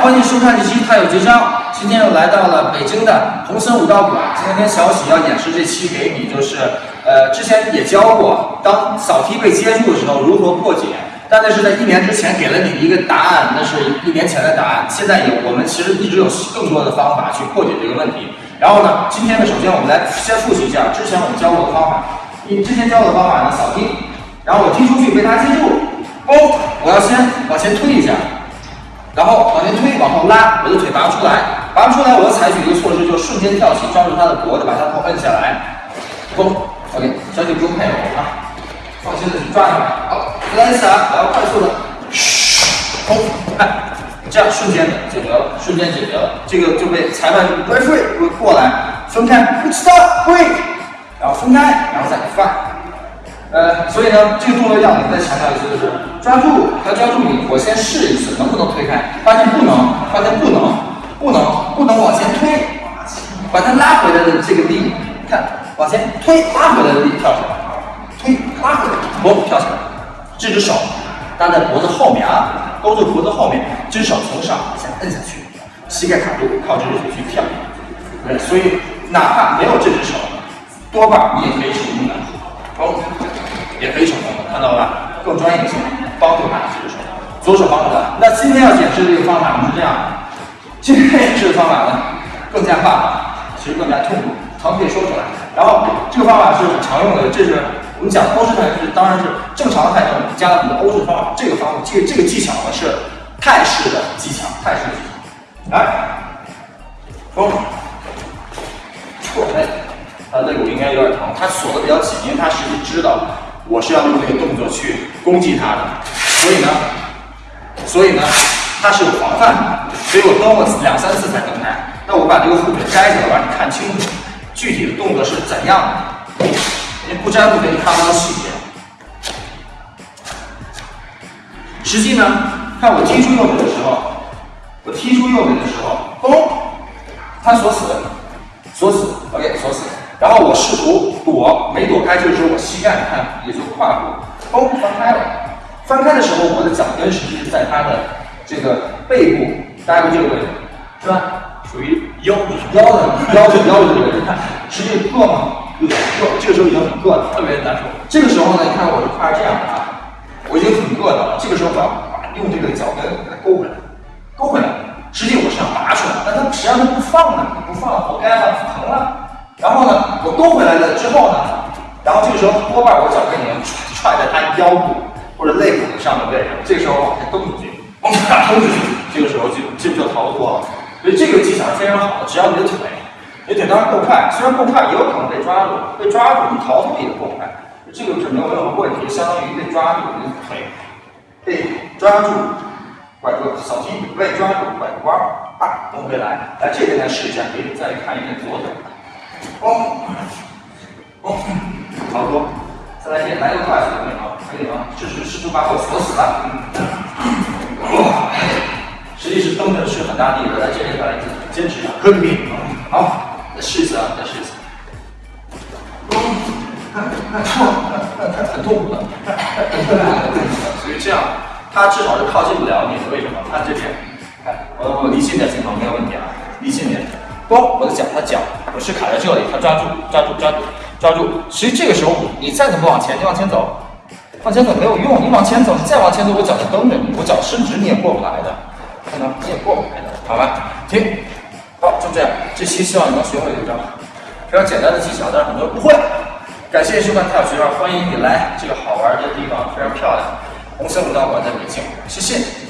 欢迎收看这期《太有绝招》。今天又来到了北京的红森舞蹈馆。今天跟小喜要演示这期给你，就是呃，之前也教过，当扫踢被接住的时候如何破解。但那是在一年之前给了你一个答案，那是一年前的答案。现在有我们其实一直有更多的方法去破解这个问题。然后呢，今天呢，首先我们来先复习一下之前我们教过的方法。你之前教过的方法呢，扫踢，然后我踢出去被他接住，哦，我要先往前推一下。然后往前推，往后拉，我的腿拔不出来，拔不出来，我要采取一个措施，就是瞬间跳起，抓住他的脖子，把他头摁下来，嘣，OK，小姐不用配合啊，放心的去抓他，好，再来一次啊，然后快速的，嘘，嘣，看，这样瞬间解决了，瞬间解决了，这个就被裁判吹过来分开，不知道会，然后分开，然后再放。呃，所以呢，这个动作要我们再强调一次，就是抓住，要抓住你，我先试一次，能不能推开？发现不能，发现不能，不能，不能往前推，把它拉回来的这个力，看，往前推，拉回来的力，跳起来，推，拉回来，嘣，跳起来，这只手搭在脖子后面啊，勾住脖子后面，这只手从上往下摁下去，膝盖卡住，靠这只手去跳。对，所以哪怕没有这只手，多半你也可以成功的，嘣。也可以成功的，看到了吧？更专业性，帮助他这只手，左手帮助他。那今天要演示的这个方法是这样，今天演示的方法呢更加霸道，其实更加痛苦，疼可以说出来。然后这个方法是很常用的，这是我们讲欧式泰式，当然是正常的泰式加了很多欧式方法。这个方法，这个这个技巧呢是泰式的技巧，泰式的技巧。来，风，错，哎，他肋骨应该有点疼，他锁的比较紧，因为他实际知道。我是要用这个动作去攻击他的，所以呢，所以呢，他是有防范的，所以我蹬了两三次才蹬开。那我把这个护腿摘下来，让你看清楚具体的动作是怎样的。你不摘护腿，你看不到细节。实际呢，看我踢出右腿的时候，我踢出右腿的时候，嘣，他锁死，锁死，OK，锁死。然后我试图躲，没躲开，这个时候我膝盖看也就跨过，嘣翻开了。翻开的时候，我的脚跟实际是在他的这个背部，大概这个位置，是吧？属于腰腰的腰的腰的这个位置，看，实际硌吗？有点硌，这个时候已经很硌了，特别难受。这个时候呢，你看我的胯是这样的啊，我已经很硌了。这个时候我要把用这个脚跟给它勾回来，勾回来。实际我是想拔出来，但它实际上它不放呢，不放，活该了，疼了。然后呢，我勾回来了之后呢，然后这个时候多半我脚跟已经踹在他腰部或者肋骨上面位置，这个时候往下蹬出去，往下蹬出去，这个时候就这就逃脱了。所以这个技巧是非常好的，只要你的腿，你腿当然够快，虽然够快也有可能被抓住，被抓住你逃脱也够快，这个是没有任何问题，相当于被抓住，你的腿被抓住，拐个小心被抓住拐个弯儿啊，蹬回来，来这边来试一下，给你再看一遍左腿。哦，哦，好多，再来一遍，来个快速的，可以吗？这是试图把我锁死了。哇，实际是蹬的是很大力的，来这边再来坚持一下，可以。好，再试一次啊，再试一次。很痛苦的，所以这样，他至少是靠近不了你的，为什么？看这边，看，我我离近点镜头没有问题啊，离近点。嘣，我的脚，他脚，是卡在这里，他抓住，抓住，抓住，抓住。其实这个时候，你再怎么往前，你往前走，往前走没有用。你往前走，你再往前走，我脚就蹬着你，我脚伸直你也过不来的，看到？你也过不来的，好吧？停，好，就这样。这期希望你能学会这招，非常简单的技巧，但是很多人不会。感谢收看跳学，欢迎你来这个好玩的地方，非常漂亮，红色舞蹈馆在北京，谢谢。